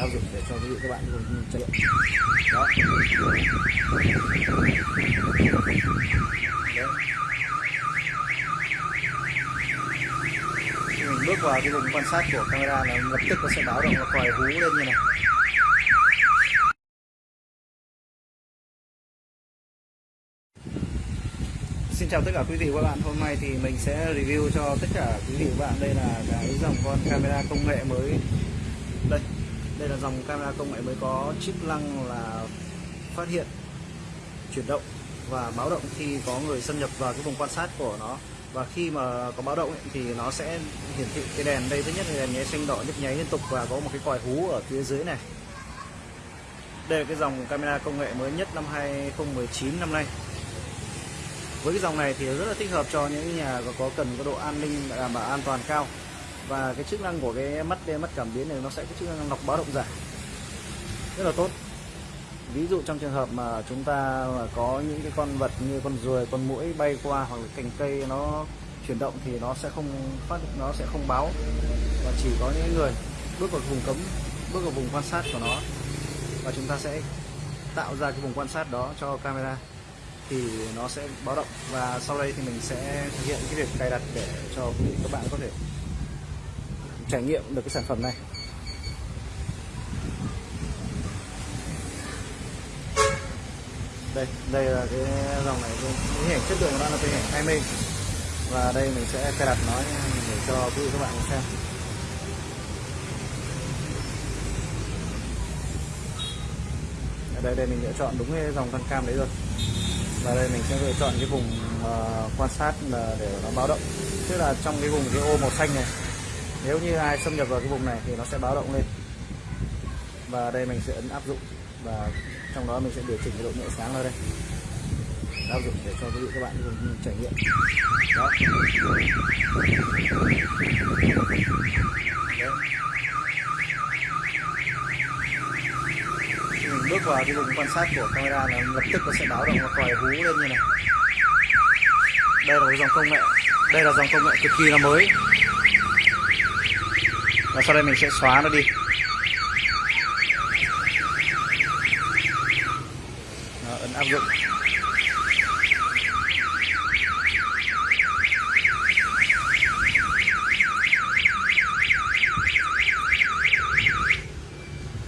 áp dụng để cho quý vị các bạn cùng trải nghiệm đó. Đấy. Khi mình bước vào cái vùng quan sát của camera là lập tức nó sẽ báo động nó còi hú lên như này. Xin chào tất cả quý vị và các bạn. Hôm nay thì mình sẽ review cho tất cả quý vị và các bạn. Đây là cái dòng con camera công nghệ mới. Đây đây là dòng camera công nghệ mới có chức năng là phát hiện chuyển động và báo động khi có người xâm nhập vào cái vùng quan sát của nó. Và khi mà có báo động ấy, thì nó sẽ hiển thị cái đèn. Đây thứ nhất là đèn nháy xanh đỏ nhấp nháy liên tục và có một cái còi hú ở phía dưới này. Đây là cái dòng camera công nghệ mới nhất năm 2019 năm nay. Với cái dòng này thì rất là thích hợp cho những nhà có cần có độ an ninh đảm bảo an toàn cao và cái chức năng của cái mắt đen mắt cảm biến này nó sẽ có chức năng lọc báo động giả rất là tốt. Ví dụ trong trường hợp mà chúng ta có những cái con vật như con ruồi, con mũi bay qua hoặc là cành cây nó chuyển động thì nó sẽ không phát, nó sẽ không báo. Và chỉ có những người bước vào vùng cấm, bước vào vùng quan sát của nó. Và chúng ta sẽ tạo ra cái vùng quan sát đó cho camera. Thì nó sẽ báo động. Và sau đây thì mình sẽ thực hiện cái việc cài đặt để cho các bạn có thể trải nghiệm được cái sản phẩm này. Đây đây là cái dòng này cái hình ảnh chất lượng của nó là cái hình ảnh 20 và đây mình sẽ cài đặt nó để cho quý vị các bạn xem. Ở đây đây mình đã chọn đúng cái dòng con cam đấy rồi. Và đây mình sẽ lựa chọn cái vùng uh, quan sát là để nó báo động. Tức là trong cái vùng cái ô màu xanh này nếu như ai xâm nhập vào cái vùng này thì nó sẽ báo động lên. Và đây mình sẽ ấn áp dụng và trong đó mình sẽ điều chỉnh cái độ nhẹ sáng ở đây. Áp dụng để cho quý vị các bạn cùng trải nghiệm. Đó. Mình bước vào cái vùng quan sát của camera là lập tức nó sẽ báo động và còi hú lên như này. Đây là cái dòng công nghệ. Đây là dòng công nghệ cực kỳ là mới và sau đây mình sẽ xóa nó đi. Đó, ấn áp dụng.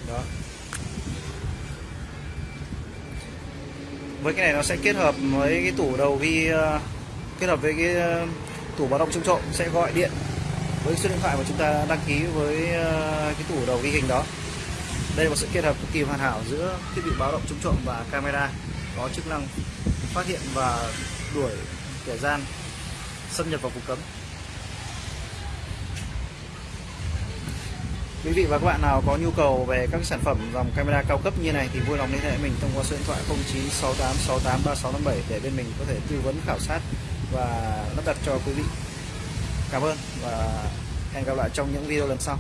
Đó. Với cái này nó sẽ kết hợp với cái tủ đầu vi ờ, kết hợp với cái ờ, tủ báo động trung trộm sẽ gọi điện với số điện thoại mà chúng ta đăng ký với ờ, cái tủ đầu ghi hình đó. Đây là một sự kết hợp cực kỳ hoàn hảo giữa thiết bị báo động chống trộm và camera có chức năng phát hiện và đuổi kẻ gian xâm nhập vào vùng cấm. Quý vị và các bạn nào có nhu cầu về các sản phẩm dòng camera cao cấp như này thì vui lòng liên hệ mình thông qua số điện thoại 0968683657 để bên mình có thể tư vấn khảo sát và lắp đặt cho quý vị cảm ơn và hẹn gặp lại trong những video lần sau.